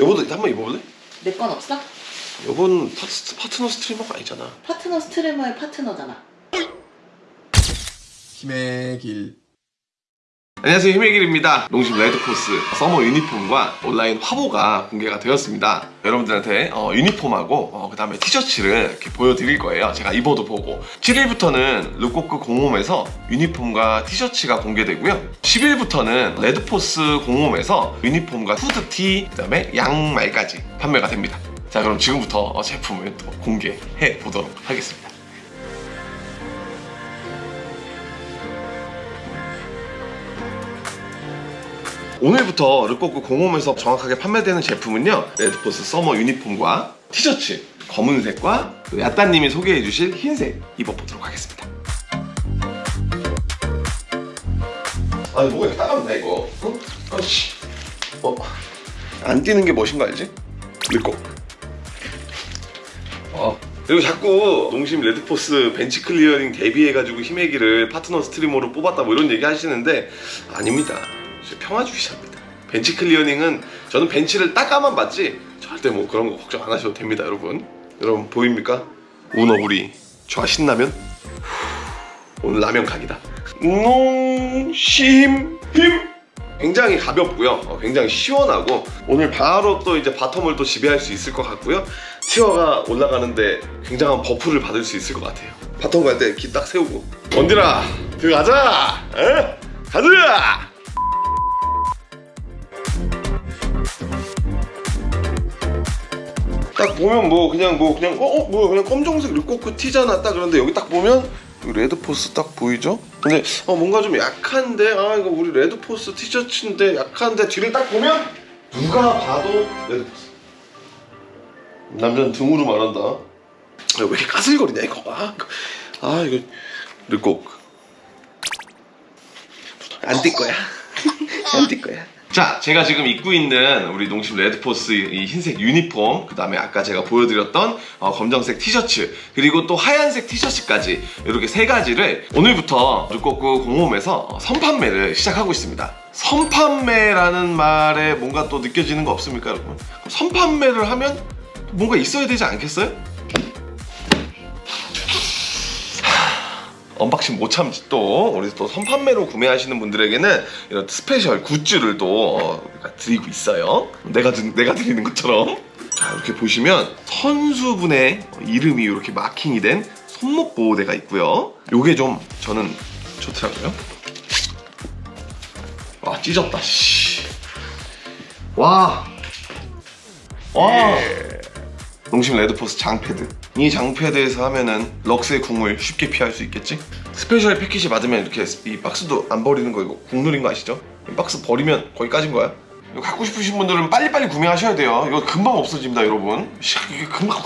여보도 한번 입어볼래? 내 건 없어? 여보는 파트, 파트너 streamer가 아니잖아 파트너 streamer의 파트너잖아. 힘의 길. 안녕하세요 힘의길입니다. 농심 레드포스 summer 유니폼과 온라인 화보가 공개가 되었습니다. 여러분들한테 어, 유니폼하고 그 다음에 티셔츠를 이렇게 보여드릴 거예요. 제가 입어도 보고. 7일부터는 르코크 공홈에서 유니폼과 티셔츠가 공개되고요. 10일부터는 레드포스 공홈에서 유니폼과 후드티 그 다음에 양말까지 판매가 됩니다. 자 그럼 지금부터 어, 제품을 또 공개해 보도록 하겠습니다 오늘부터 르꼬크 공홈에서 정확하게 판매되는 제품은요 레드포스 summer 유니폼과 티셔츠 검은색과 그 야따님이 소개해 주실 흰색 입어보도록 하겠습니다 아니 뭐가 따갑나 이거 응? 아씨 어? 안 뛰는 게 멋인 거 알지? 르꼬 어. 그리고 자꾸 농심 레드포스 벤치 클리어링 데뷔해가지고 힘의 길을 파트너 streamer로 뽑았다 뭐 이런 얘기 하시는데 아닙니다 평화주의자입니다. 벤치 클리어닝은 저는 벤치를 닦아만 봤지 절대 뭐 그런 거 걱정 안 하셔도 됩니다 여러분. 여러분 보입니까? 오너구리 좋아 신라면? 오늘 라면 각이다. 농심 힘! 굉장히 가볍고요. 어, 굉장히 시원하고 오늘 바로 또 이제 bottom을 또 지배할 수 있을 것 같고요. tier가 올라가는데 굉장한 buff를 받을 수 있을 것 같아요. bottom 갈 때 깃 딱 세우고 원딜아 들어가자! 에? 보면 뭐 그냥 뭐 그냥 어, 어 뭐야 그냥 검정색 르코크 티잖아 딱 그런데 여기 딱 보면 레드포스 딱 보이죠? 근데 어 뭔가 좀 약한데 아 이거 우리 레드포스 티셔츠인데 약한데 뒤를 딱 보면 누가 봐도 레드포스. 남자는 등으로 말한다. 야, 왜 이렇게 까슬거리냐 이거? 아, 아 이거 르코크. 안뛸 거야. 안 뛸 거야 자, 제가 지금 입고 있는 우리 농심 레드포스 이 흰색 유니폼, 그 다음에 아까 제가 보여드렸던 어, 검정색 티셔츠, 그리고 또 하얀색 티셔츠까지 이렇게 세 가지를 오늘부터 르꼬꾸 공홈에서 선판매를 시작하고 있습니다. 선판매라는 말에 뭔가 또 느껴지는 거 없습니까, 여러분? 선판매를 하면 뭔가 있어야 되지 않겠어요? unboxing 못 참지 또 우리 또 선판매로 구매하시는 분들에게는 이런 special 굿즈를 또 어, 우리가 드리고 있어요. 내가, 드, 내가 드리는 것처럼. 자 이렇게 보시면 선수분의 이름이 이렇게 마킹이 된 손목 보호대가 있고요. 요게 좀 저는 좋더라고요. 와 찢었다 씨. 와. 와. 농심 레드포스 장패드 이 장패드에서 하면은 럭스의 궁을 쉽게 피할 수 있겠지? special 패키지 받으면 이렇게 이 박스도 안 버리는 거 이거 국룰인 거 아시죠? 이 박스 버리면 까진 거야? 이거 갖고 싶으신 분들은 빨리빨리 구매하셔야 돼요. 이거 금방 없어집니다 여러분. 이게 금방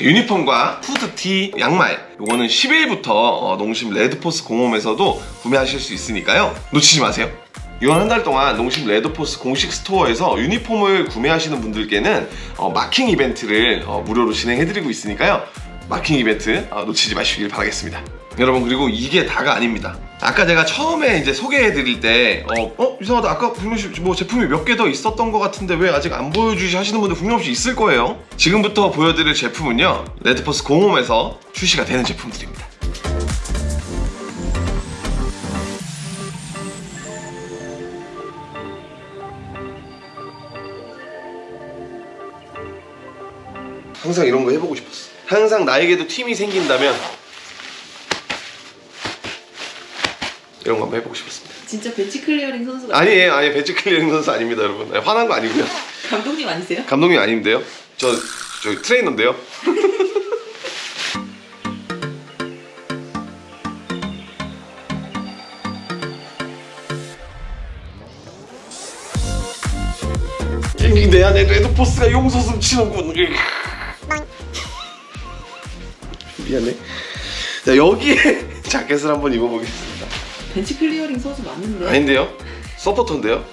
유니폼과 후드티, 양말. 이거는 10일부터 어, 농심 레드포스 공홈에서도 구매하실 수 있으니까요. 놓치지 마세요 이번 한 달 동안 농심 레드포스 공식 스토어에서 유니폼을 구매하시는 분들께는 어, 마킹 이벤트를 어, 무료로 진행해드리고 있으니까요. 마킹 이벤트 어, 놓치지 마시길 바라겠습니다. 여러분 그리고 이게 다가 아닙니다. 아까 제가 처음에 이제 소개해드릴 때 어, 어? 이상하다. 아까 분명히 뭐 제품이 몇 개 더 있었던 것 같은데 왜 아직 안 보여주시 하시는 분들 분명히 있을 거예요. 지금부터 보여드릴 제품은요 레드포스 공홈에서 출시가 되는 제품들입니다 항상 이런 거 해보고 싶었어. 항상 나에게도 팀이 생긴다면 이런 거 한번 해보고 싶었습니다. 진짜 벤치 클리어링 선수가 아니에요? 아니 벤치 클리어링 선수 아닙니다 여러분. 아니, 화난 거 아니고요. 감독님 아니세요? 감독님 아닌데요? 저, 저 트레이너인데요? 내 안에 레드포스가 용솟음 치는군 미안해 자 여기에 자켓을 한번 입어보겠습니다 벤치 클리어링 선수 맞는데? 아닌데요? 서포터인데요?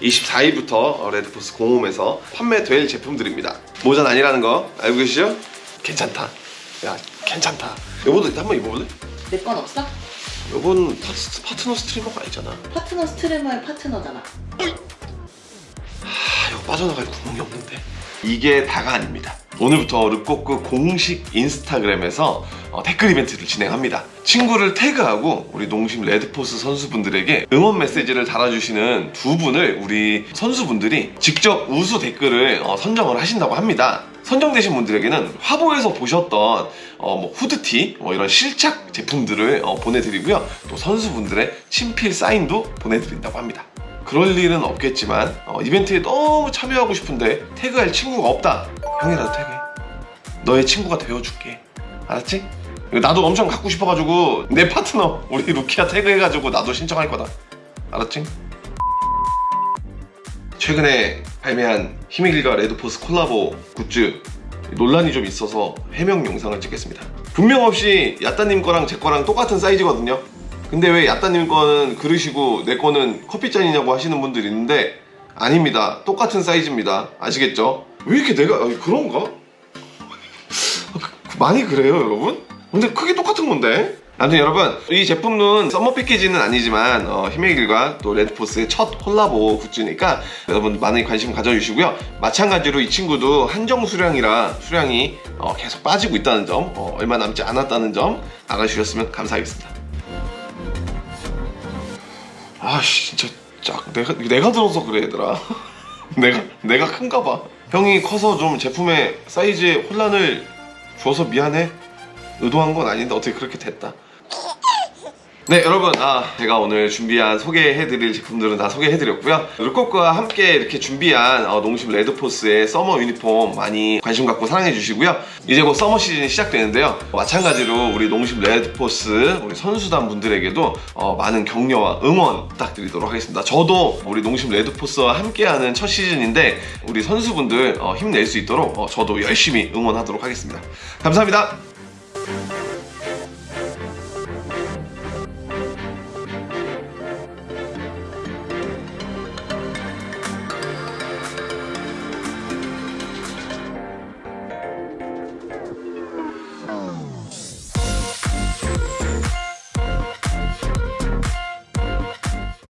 (24일부터) 레드포스 공홈에서 판매될 제품들입니다 모자는 아니라는 거 알고 계시죠? 괜찮다 야 괜찮다 여보도 한번 입어볼래? 내 건 없어? 파트, 파트너 streamer가 아니잖아. 파트너 streamer의 파트너잖아. 아 이거 빠져나갈 구멍이 없는데. 이게 다가 아닙니다. 오늘부터 르꼬크 공식 인스타그램에서 어, 댓글 이벤트를 진행합니다. 친구를 태그하고 우리 농심 레드포스 선수분들에게 응원 메시지를 달아주시는 두 분을 우리 선수분들이 직접 우수 댓글을 어, 선정을 하신다고 합니다 선정되신 분들에게는 화보에서 보셨던 어, 뭐 후드티 뭐 이런 실착 제품들을 어, 보내드리고요. 또 선수분들의 친필 사인도 보내드린다고 합니다. 그럴 일은 없겠지만 어, 이벤트에 너무 참여하고 싶은데 태그할 친구가 없다. 형이라도 태그해. 너의 친구가 되어줄게. 알았지? 나도 엄청 갖고 싶어가지고 내 파트너 우리 루키아 태그해가지고 나도 신청할 거다. 알았지? 최근에 발매한 힘의 길과 레드포스 콜라보 굿즈 논란이 좀 있어서 해명 영상을 찍겠습니다 분명 없이 야따님 거랑 제 거랑 똑같은 사이즈거든요 근데 왜 야따님 거는 그릇이고 내 거는 커피잔이냐고 하시는 분들이 있는데 아닙니다 똑같은 사이즈입니다 아시겠죠? 왜 이렇게 내가 아니, 그런가? 많이 그래요 여러분? 근데 크기 똑같은 건데 아무튼 여러분 이 제품은 summer 패키지는 아니지만 어, 힘의 길과 또 레드포스의 첫 콜라보 굿즈니까 여러분 많은 관심 가져주시고요. 마찬가지로 이 친구도 한정 수량이라 수량이 어, 계속 빠지고 있다는 점 어, 얼마 남지 않았다는 점 알아주셨으면 감사하겠습니다. 아씨 진짜 짝 내가 내가 들어서 그래 얘들아. 내가 내가 큰가 봐. 형이 커서 좀 제품의 사이즈에 혼란을 줘서 미안해? 의도한 건 아닌데 어떻게 그렇게 됐다 네 여러분. 아 제가 오늘 준비한 소개해드릴 제품들은 다 소개해드렸고요. 르코크와 함께 이렇게 준비한 어, 농심 레드포스의 summer 유니폼 많이 관심 갖고 사랑해주시고요. 이제 곧 summer 시즌이 시작되는데요. 마찬가지로 우리 농심 레드포스 우리 선수단 분들에게도 어, 많은 격려와 응원 부탁드리도록 하겠습니다. 저도 우리 농심 레드포스와 함께하는 첫 시즌인데 우리 선수분들 어, 힘낼 수 있도록 어, 저도 열심히 응원하도록 하겠습니다. 감사합니다